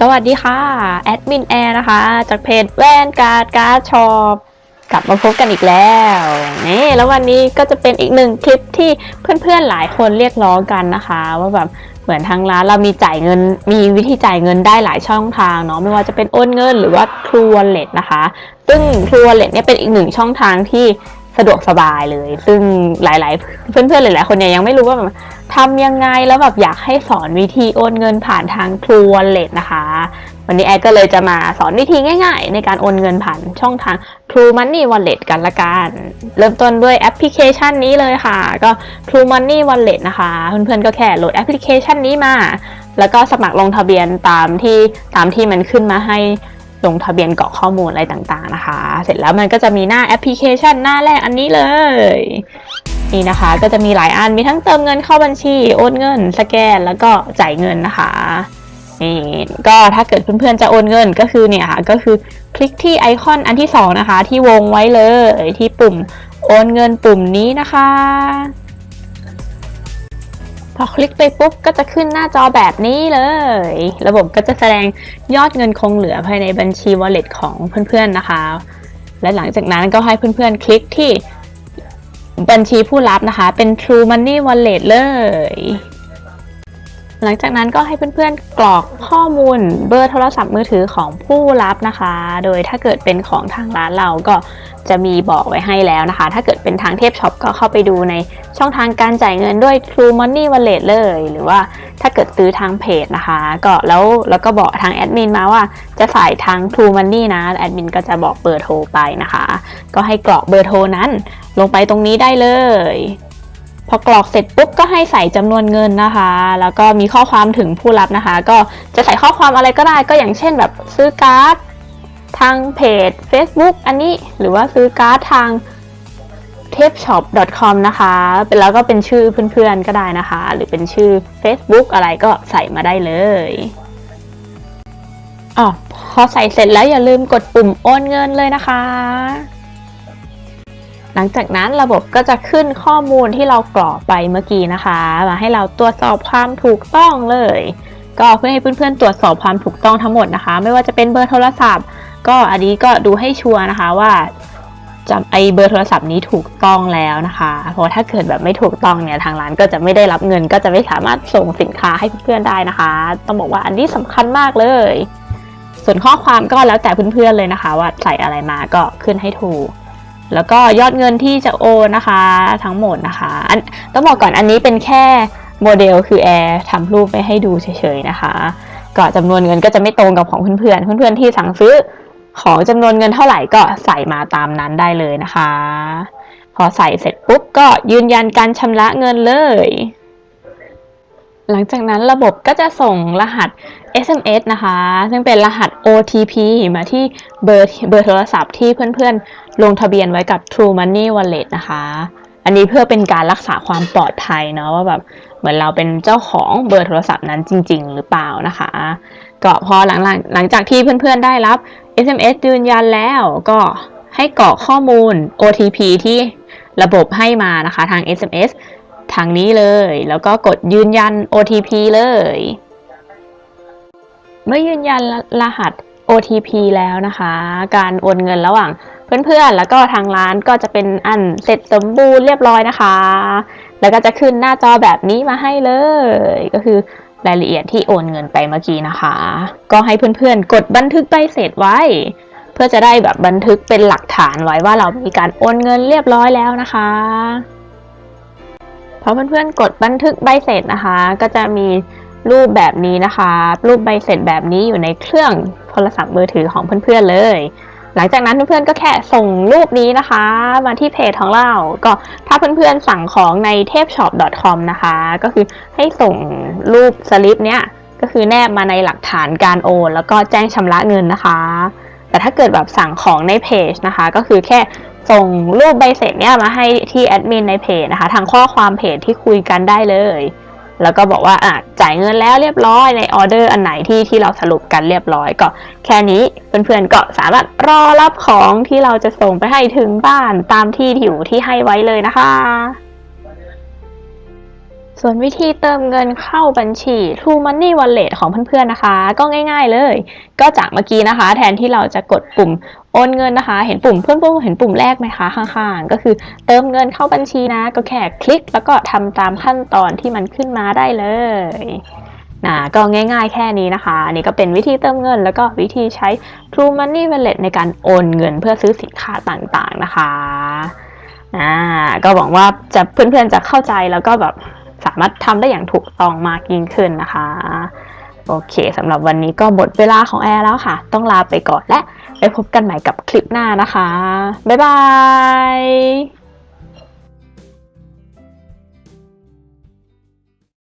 สวัสดีค่ะ แอดมินแอร์นะคะ จากเพจแว่นการ์ดการ์ดชอปกลับมาพบกันอีกแล้วนี่แล้ววันนี้ก็จะเป็นอีกหนึ่งคลิปที่เพื่อนๆหลายคนเรียกร้องกันนะคะ ว่าแบบเหมือนทางร้านเรามีจ่ายเงิน มีวิธีจ่ายเงินได้หลายช่องทางเนาะไม่ว่าจะเป็นโอนเงินหรือว่า True Wallet นะคะ ซึ่ง True Wallet เนี่ยเป็นอีกหนึ่งช่องทางที่สะดวกสบายเลย ซึ่งหลาย ๆ เพื่อนๆหลาย ๆ คนเนี่ยยังไม่รู้ว่าแบบ ทำยังไงแล้วแบบอยากให้สอนวิธีโอนเงินผ่านทาง True Wallet นะคะ วันนี้แอดก็เลยจะมาสอนวิธีง่าย ๆ ในการโอนเงินผ่านช่องทาง True Money Wallet กันละกันเริ่มต้นด้วยแอปพลิเคชันนี้เลยค่ะ ก็ True Money Wallet นะคะ เพื่อนๆก็แค่โหลดแอปพลิเคชันนี้มา แล้วก็สมัครลงทะเบียนตามที่ตามที่มันขึ้นมาให้ลงทะเบียนกรอกข้อมูลอะไรต่างๆนะคะ เสร็จแล้วมันก็จะมีหน้าแอปพลิเคชันหน้าแรกอันนี้เลย นี่นะคะ ก็จะมีหลายอันมีทั้งเติมเงินเข้าบัญชี โอนเงิน สแกนแล้วก็จ่ายเงินนะคะนี่ก็ถ้าเกิดเพื่อนๆจะโอนเงินก็คือเนี่ยค่ะก็คือคลิกที่ไอคอนอันที่สองนะคะ ที่วงไว้เลยที่ปุ่มโอนเงินปุ่มนี้นะคะ พอคลิกไปปุ๊บก็จะขึ้นหน้าจอแบบนี้เลย ระบบก็จะแสดงยอดเงินคงเหลือภายในบัญชี wallet ของเพื่อนๆนะคะ และหลังจากนั้นก็ให้เพื่อนๆคลิกที่ บัญชีผู้รับนะคะ เป็น True Money Wallet เลย หลังจากนั้นก็ให้เพื่อนๆกรอกข้อมูลเบอร์โทรศัพท์มือถือของผู้รับนะคะ โดยถ้าเกิดเป็นของทางร้านเราก็จะมีบอกไว้ให้แล้วนะคะ ถ้าเกิดเป็นทางเทพช็อปก็เข้าไปดูในช่องทางการจ่ายเงินด้วย True Money Wallet เลย หรือว่าถ้าเกิดซื้อทางเพจนะคะ ก็แล้วแล้วก็บอกทางแอดมินมาว่าจะใส่ทาง True Money นะแอดมินก็จะบอกเบอร์โทรไปนะคะ ก็ให้กรอกเบอร์โทรนั้น ลงไปตรงนี้ได้เลย พอกรอกเสร็จปุ๊บก็ให้ใส่จำนวนเงินนะคะ แล้วก็มีข้อความถึงผู้รับนะคะ ก็จะใส่ข้อความอะไรก็ได้ก็อย่างเช่นแบบซื้อการ์ดทางเพจ Facebook อันนี้หรือว่าซื้อการ์ดทาง t a p s h o p c o m นะคะเป็นแล้วก็เป็นชื่อเพื่อนๆก็ได้นะคะ หรือเป็นชื่อ Facebook อะไรก็ใส่มาได้เลยอ๋อพอใส่เสร็จแล้วอย่าลืมกดปุ่มโอนเงินเลยนะคะ หลังจากนั้นระบบก็จะขึ้นข้อมูลที่เรากรอกไปเมื่อกี้นะคะ มาให้เราตรวจสอบความถูกต้องเลย ก็เพื่อให้เพื่อนๆตรวจสอบความถูกต้องทั้งหมดนะคะ ไม่ว่าจะเป็นเบอร์โทรศัพท์ ก็อันนี้ก็ดูให้ชัวร์นะคะว่าจำไอเบอร์โทรศัพท์นี้ถูกต้องแล้วนะคะ เพราะถ้าเกิดแบบไม่ถูกต้องเนี่ยทางร้านก็จะไม่ได้รับเงิน ก็จะไม่สามารถส่งสินค้าให้เพื่อนๆได้นะคะ ต้องบอกว่าอันนี้สำคัญมากเลย ส่วนข้อความก็แล้วแต่เพื่อนๆเลยนะคะ ว่าใส่อะไรมาก็ขึ้นให้ถูก แล้วก็ยอดเงินที่จะโอนนะคะทั้งหมดนะคะอันต้องบอกก่อนอันนี้เป็นแค่โมเดลคือแอร์ทำรูปไปให้ดูเฉยๆนะคะก็จำนวนเงินก็จะไม่ตรงกับของเพื่อนๆเพื่อนๆที่สั่งซื้อของจำนวนเงินเท่าไหร่ก็ใส่มาตามนั้นได้เลยนะคะ พอใส่เสร็จปุ๊บก็ยืนยันการชำระเงินเลย หลังจากนั้นระบบก็จะส่งรหัส SMS นะคะ ซึ่งเป็นรหัส OTP มาที่เบอร์เบอร์โทรศัพท์ที่เพื่อนๆ ลงทะเบียนไว้กับ True Money Wallet นะคะ อันนี้เพื่อเป็นการรักษาความปลอดภัยเนาะว่าแบบเหมือนเราเป็นเจ้าของเบอร์โทรศัพท์นั้นจริง ๆ หรือเปล่านะคะ ก็พอหลังๆหลังจากที่เพื่อนๆได้รับ SMS ยืนยันแล้วก็ให้กรอกข้อมูล OTP ที่ระบบให้มานะคะทาง SMS ทางนี้เลย แล้วก็กดยืนยัน OTP เลย เมื่อยืนยันรหัส OTP แล้วนะคะ การโอนเงินระหว่างเพื่อนๆ แล้วก็ทางร้านก็จะเป็นอันเสร็จสมบูรณ์เรียบร้อยนะคะ แล้วก็จะขึ้นหน้าจอแบบนี้มาให้เลย ก็คือรายละเอียดที่โอนเงินไปเมื่อกี้นะคะ ก็ให้เพื่อนๆ กดบันทึกใบเสร็จไว้ เพื่อจะได้แบบบันทึกเป็นหลักฐานไว้ว่าเรามีการโอนเงินเรียบร้อยแล้วนะคะพอเพื่อนๆ กดบันทึกใบเสร็จนะคะ ก็จะมี รูปแบบนี้นะคะรูปใบเสร็จแบบนี้อยู่ในเครื่องโทรศัพท์มือถือของเพื่อนๆเลย หลังจากนั้นเพื่อนๆก็แค่ส่งรูปนี้นะคะ มาที่เพจของเรา ก็ถ้าเพื่อนๆสั่งของใน t a p s h o p c o m นะคะ ก็คือให้ส่งรูปสลิปเนี้ยก็คือแนบมาในหลักฐานการโอน แล้วก็แจ้งชำระเงินนะคะ แต่ถ้าเกิดแบบสั่งของในเพจนะคะ ก็คือแค่ส่งรูปใบเสร็จเนี้ยมาให้ที่แอดมินในเพจนะคะ ทางข้อความเพจที่คุยกันได้เลย แล้วก็บอกว่าอะจ่ายเงินแล้วเรียบร้อยในออเดอร์อันไหนที่ที่เราสรุปกันเรียบร้อยก็แค่นี้เพื่อนๆก็สามารถรอรับของที่เราจะส่งไปให้ถึงบ้านตามที่อยู่ที่ให้ไว้เลยนะคะ ส่วนวิธีเติมเงินเข้าบัญชี True Money Wallet ของเพื่อนๆนะคะ ก็ง่ายๆเลย ก็จากเมื่อกี้นะคะ แทนที่เราจะกดปุ่ม โอนเงินนะคะ เห็นปุ่มเพื่อนๆเห็นปุ่มแรกไหมคะข้างๆ ก็คือเติมเงินเข้าบัญชีนะ ก็แค่คลิกแล้วก็ทำตามขั้นตอนที่มันขึ้นมาได้เลยนะก็ง่ายๆแค่นี้นะคะ อันนี่ก็เป็นวิธีเติมเงิน แล้วก็วิธีใช้ True Money Wallet ในการโอนเงินเพื่อซื้อสินค้าต่างๆนะคะอ่าก็หวังว่าจะเพื่อนๆจะเข้าใจแล้วก็แบบสามารถทำได้อย่างถูกต้องมากยิ่งขึ้นนะคะ โอเคสำหรับวันนี้ก็หมดเวลาของแอร์แล้วค่ะ ต้องลาไปก่อนและไปพบกันใหม่กับคลิปหน้านะคะ บ๊ายบาย